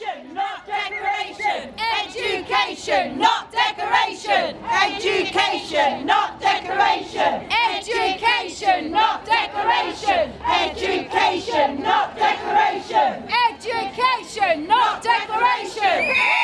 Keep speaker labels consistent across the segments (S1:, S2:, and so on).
S1: Education, not decoration. Education, not decoration. Education, not decoration. Education, not decoration. Education, not decoration. Education, not decoration.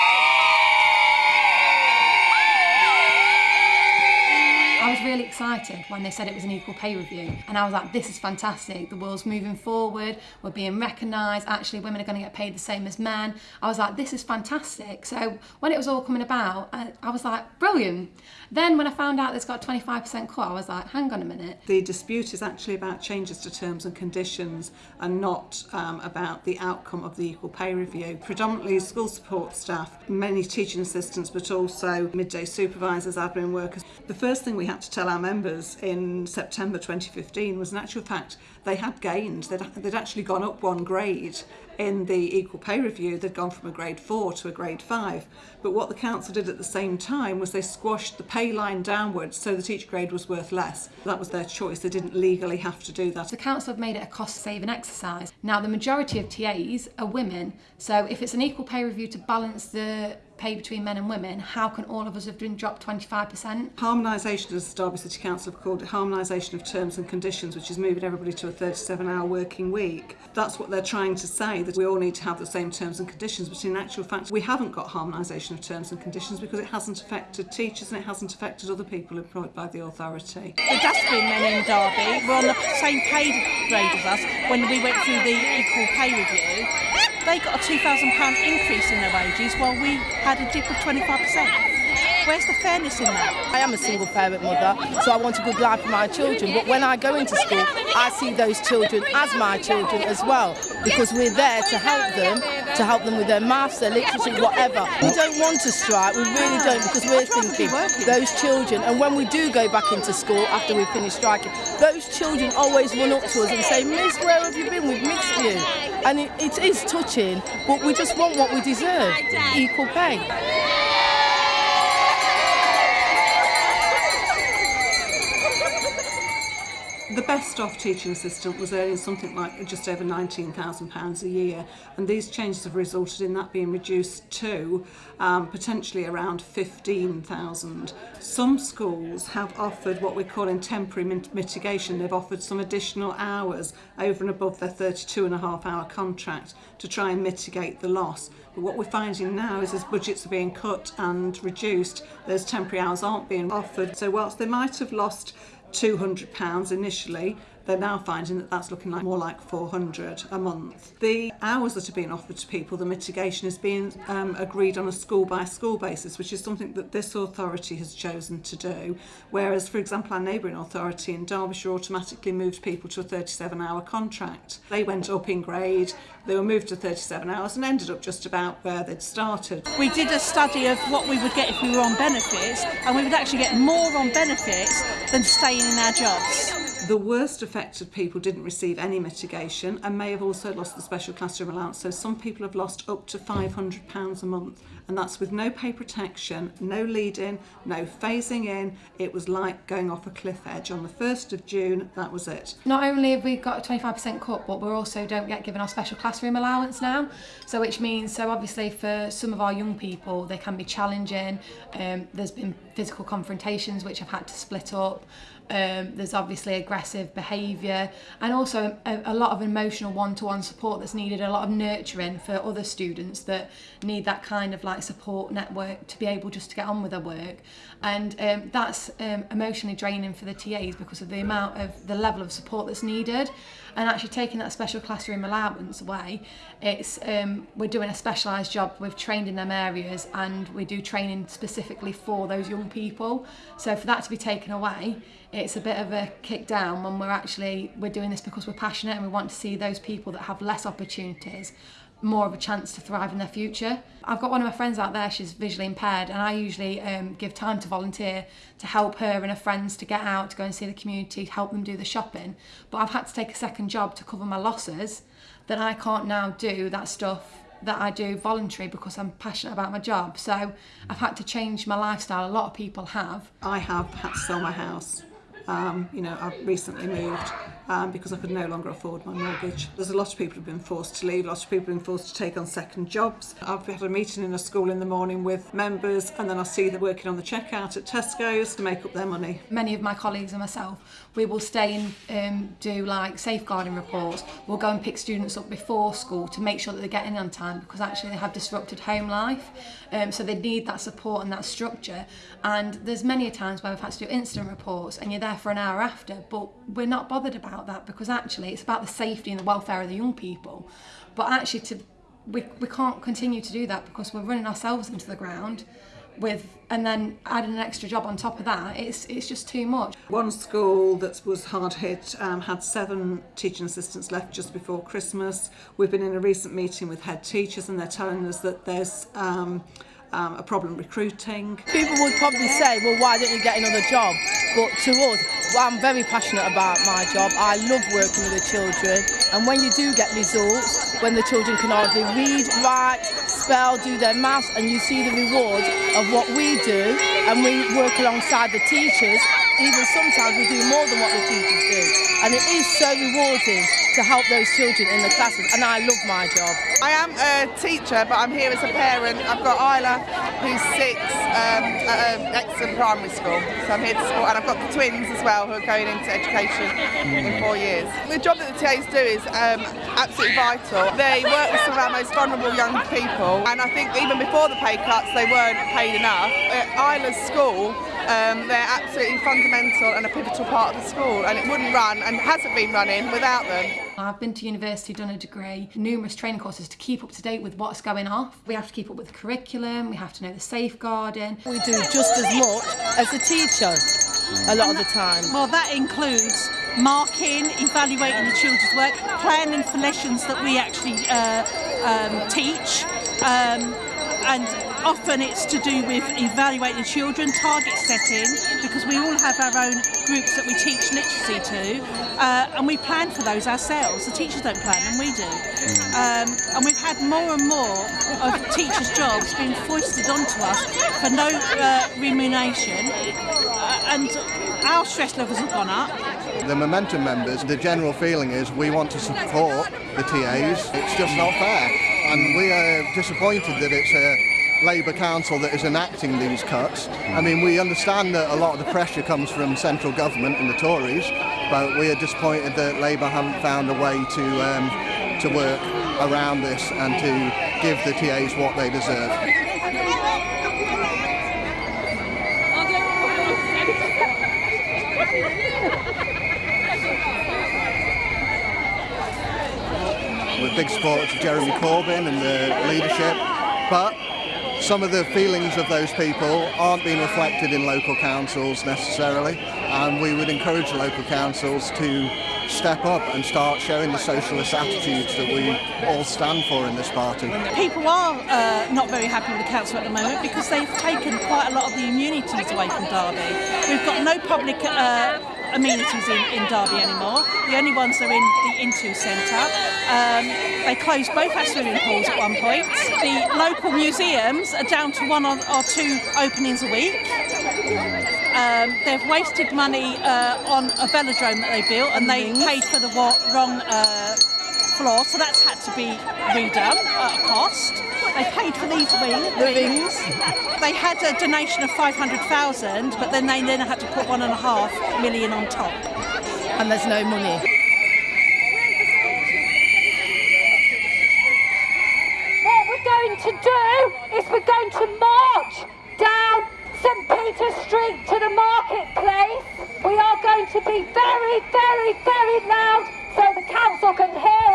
S2: Excited when they said it was an equal pay review. And I was like this is fantastic. The world's moving forward. We're being recognised. Actually women are going to get paid the same as men. I was like this is fantastic. So when it was all coming about I, I was like brilliant. Then when I found out it's got 25% cut I was like hang on a minute.
S3: The dispute is actually about changes to terms and conditions and not um, about the outcome of the equal pay review. Predominantly school support staff, many teaching assistants but also midday supervisors, admin workers. The first thing we had to tell our members in September 2015 was in actual fact they had gained, they'd, they'd actually gone up one grade in the equal pay review, they'd gone from a grade 4 to a grade 5. But what the council did at the same time was they squashed the pay line downwards so that each grade was worth less. That was their choice, they didn't legally have to do that.
S2: The council have made it a cost saving exercise. Now the majority of TAs are women so if it's an equal pay review to balance the pay between men and women, how can all of us have been dropped 25%?
S3: Harmonisation, as the Derby City Council have called it, harmonisation of terms and conditions, which is moving everybody to a 37-hour working week. That's what they're trying to say, that we all need to have the same terms and conditions, but in actual fact, we haven't got harmonisation of terms and conditions because it hasn't affected teachers and it hasn't affected other people employed by the authority.
S4: The dustbin men in Derby were on the same pay grade as us when we went through the equal pay review. They got a £2,000 increase in their wages while we had a dip of 25%. Where's the fairness in that?
S5: I am a single parent mother, so I want a good life for my children. But when I go into school, I see those children as my children as well, because we're there to help them, to help them with their maths, their literacy, whatever. We don't want to strike, we really don't, because we're thinking those children, and when we do go back into school after we finish striking, those children always run up to us and say, Miss, where have you been? We've missed you. And it, it is touching, but we just want what we deserve, equal pay.
S3: The best off teaching assistant was earning something like just over £19,000 a year and these changes have resulted in that being reduced to um, potentially around 15,000. Some schools have offered what we're calling temporary mit mitigation. They've offered some additional hours over and above their 32 and a half hour contract to try and mitigate the loss. But what we're finding now is as budgets are being cut and reduced, those temporary hours aren't being offered. So whilst they might have lost £200 initially, they're now finding that that's looking like more like 400 a month. The hours that are being offered to people, the mitigation is being um, agreed on a school by school basis, which is something that this authority has chosen to do. Whereas, for example, our neighbouring authority in Derbyshire automatically moved people to a 37 hour contract. They went up in grade, they were moved to 37 hours and ended up just about where they'd started.
S4: We did a study of what we would get if we were on benefits, and we would actually get more on benefits than staying in our jobs.
S3: The worst affected people didn't receive any mitigation and may have also lost the special classroom allowance. So some people have lost up to £500 a month and that's with no pay protection, no lead-in, no phasing in. It was like going off a cliff edge. On the 1st of June, that was it.
S2: Not only have we got a 25% cut, but we also don't get given our special classroom allowance now. So which means, so obviously for some of our young people, they can be challenging. Um, there's been physical confrontations which have had to split up. Um, there's obviously aggressive behaviour and also a, a lot of emotional one-to-one -one support that's needed, a lot of nurturing for other students that need that kind of like support network to be able just to get on with their work. And um, that's um, emotionally draining for the TAs because of the amount of the level of support that's needed and actually taking that special classroom allowance away it's um, we're doing a specialised job we've trained in them areas and we do training specifically for those young people. So for that to be taken away it's a bit of a kick down when we're actually we're doing this because we're passionate and we want to see those people that have less opportunities more of a chance to thrive in their future. I've got one of my friends out there, she's visually impaired, and I usually um, give time to volunteer to help her and her friends to get out, to go and see the community, help them do the shopping. But I've had to take a second job to cover my losses, that I can't now do that stuff that I do voluntary because I'm passionate about my job. So I've had to change my lifestyle. A lot of people have.
S3: I have had to sell my house Um, you know, I've recently moved um, because I could no longer afford my mortgage. There's a lot of people who've been forced to leave, a lot of people have been forced to take on second jobs. I've had a meeting in a school in the morning with members and then I see them working on the checkout at Tesco's to make up their money.
S2: Many of my colleagues and myself, we will stay and um, do like safeguarding reports. We'll go and pick students up before school to make sure that they're getting on time because actually they have disrupted home life. Um, so they need that support and that structure. And there's many times where we've had to do incident reports and you're there for an hour after, but we're not bothered about that because actually it's about the safety and the welfare of the young people. But actually to we, we can't continue to do that because we're running ourselves into the ground with and then adding an extra job on top of that it's it's just too much
S3: One school that was hard hit um, had seven teaching assistants left just before Christmas. We've been in a recent meeting with head teachers and they're telling us that there's um, um, a problem recruiting.
S5: People would probably say, well, why don't you get another job? But to us, well, I'm very passionate about my job. I love working with the children. And when you do get results, when the children can hardly read, write, spell, do their maths, and you see the reward of what we do, and we work alongside the teachers, even sometimes we do more than what the teachers do. And it is so rewarding to help those children in the classes, and I love my job.
S6: I am a teacher, but I'm here as a parent. I've got Isla, who's six, um, at um, Exton Primary School. So I'm here to support, and I've got the twins as well, who are going into education in four years. The job that the TAs do is um, absolutely vital. They work with some of our most vulnerable young people, and I think even before the pay cuts, they weren't paid enough. At Isla's school, um, they're absolutely fundamental and a pivotal part of the school, and it wouldn't run and hasn't been running without them.
S2: I've been to university, done a degree, numerous training courses to keep up to date with what's going off. We have to keep up with the curriculum, we have to know the safeguarding.
S5: We do just as much as the teacher a lot of the time.
S4: Well, that includes marking, evaluating the children's work, planning for lessons that we actually uh, um, teach, um, and often it's to do with evaluating children, target setting, because we all have our own groups that we teach literacy to, uh, and we plan for those ourselves. The teachers don't plan and we do. Um, and we've had more and more of teachers' jobs being foisted onto us for no uh, remuneration, uh, and our stress levels have gone up.
S7: The Momentum members, the general feeling is we want to support the TAs. It's just not fair. And we are disappointed that it's a Labour council that is enacting these cuts. I mean, we understand that a lot of the pressure comes from central government and the Tories, but we are disappointed that Labour haven't found a way to, um, to work around this and to give the TAs what they deserve. We're big supporters of Jeremy Corbyn and the leadership, but some of the feelings of those people aren't being reflected in local councils necessarily, and we would encourage local councils to step up and start showing the socialist attitudes that we all stand for in this party.
S4: People are uh, not very happy with the council at the moment because they've taken quite a lot of the immunities away from Derby. We've got no public uh, amenities in, in Derby anymore. The only ones are in the Intu Centre. Um, they closed both our swimming pools at one point. The local museums are down to one or, or two openings a week. Um, they've wasted money uh, on a velodrome that they built and they paid for the wrong uh, floor, so that's had to be redone at a cost. They paid for these wings. The rings. They had a donation of 500,000, but then they then had to put one and a half million on top.
S5: And there's no money.
S1: What we're going to do is we're going to march down St Peter Street to the marketplace. We are going to be very, very, very loud so the council can hear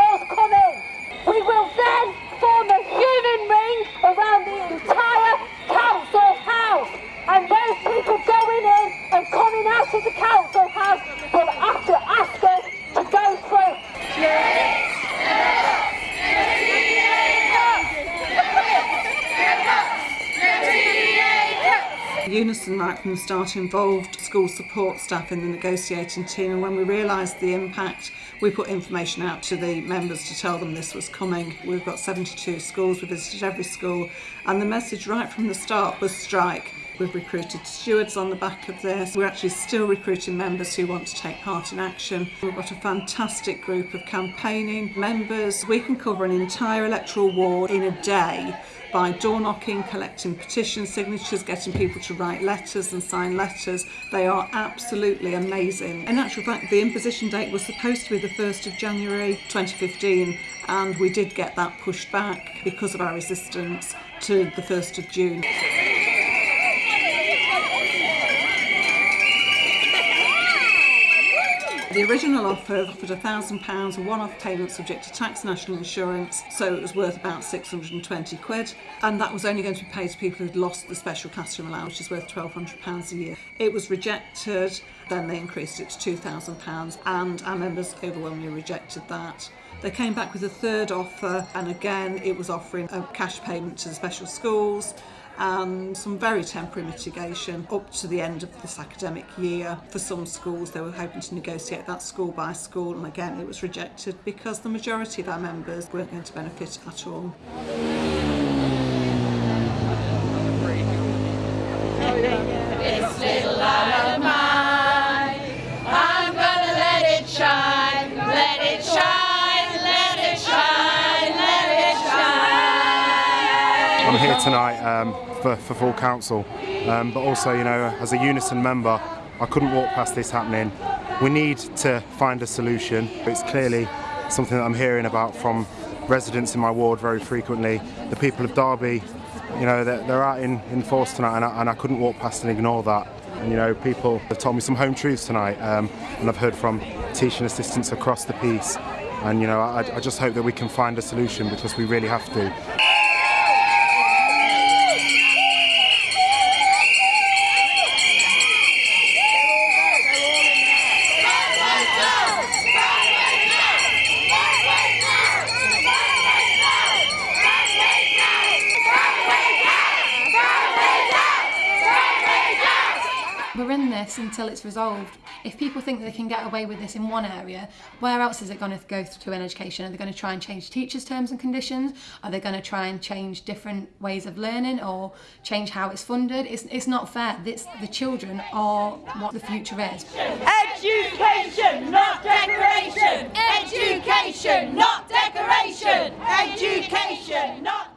S3: Unison right from the start involved school support staff in the negotiating team and when we realised the impact we put information out to the members to tell them this was coming. We've got 72 schools, we visited every school and the message right from the start was strike. We've recruited stewards on the back of this. We're actually still recruiting members who want to take part in action. We've got a fantastic group of campaigning members. We can cover an entire electoral ward in a day by door knocking, collecting petition signatures, getting people to write letters and sign letters. They are absolutely amazing. In actual fact, the imposition date was supposed to be the 1st of January 2015 and we did get that pushed back because of our resistance to the 1st of June. The original offer offered £1,000 one-off payment subject to tax national insurance, so it was worth about 620 quid, and that was only going to be paid to people who'd lost the special classroom allowance, which is worth £1,200 a year. It was rejected, then they increased it to £2,000, and our members overwhelmingly rejected that. They came back with a third offer, and again, it was offering a cash payment to the special schools, and some very temporary mitigation up to the end of this academic year. For some schools, they were hoping to negotiate that school by school, and again, it was rejected because the majority of our members weren't going to benefit at all.
S8: This little light of mine, I'm gonna let it shine, let it shine, let it shine, let it shine.
S9: I'm here tonight um, for, for full council, um, but also, you know, as a Unison member, I couldn't walk past this happening. We need to find a solution. It's clearly something that I'm hearing about from residents in my ward very frequently. The people of Derby, you know, they're, they're out in, in force tonight, and I, and I couldn't walk past and ignore that. And, you know, people have told me some home truths tonight, um, and I've heard from teaching assistants across the piece. And, you know, I, I just hope that we can find a solution because we really have to.
S2: This until it's resolved. If people think they can get away with this in one area, where else is it going to go to in education? Are they going to try and change teachers' terms and conditions? Are they going to try and change different ways of learning or change how it's funded? It's, it's not fair. This, the children are what the future is.
S8: Education, not decoration. Education, not decoration. Education, not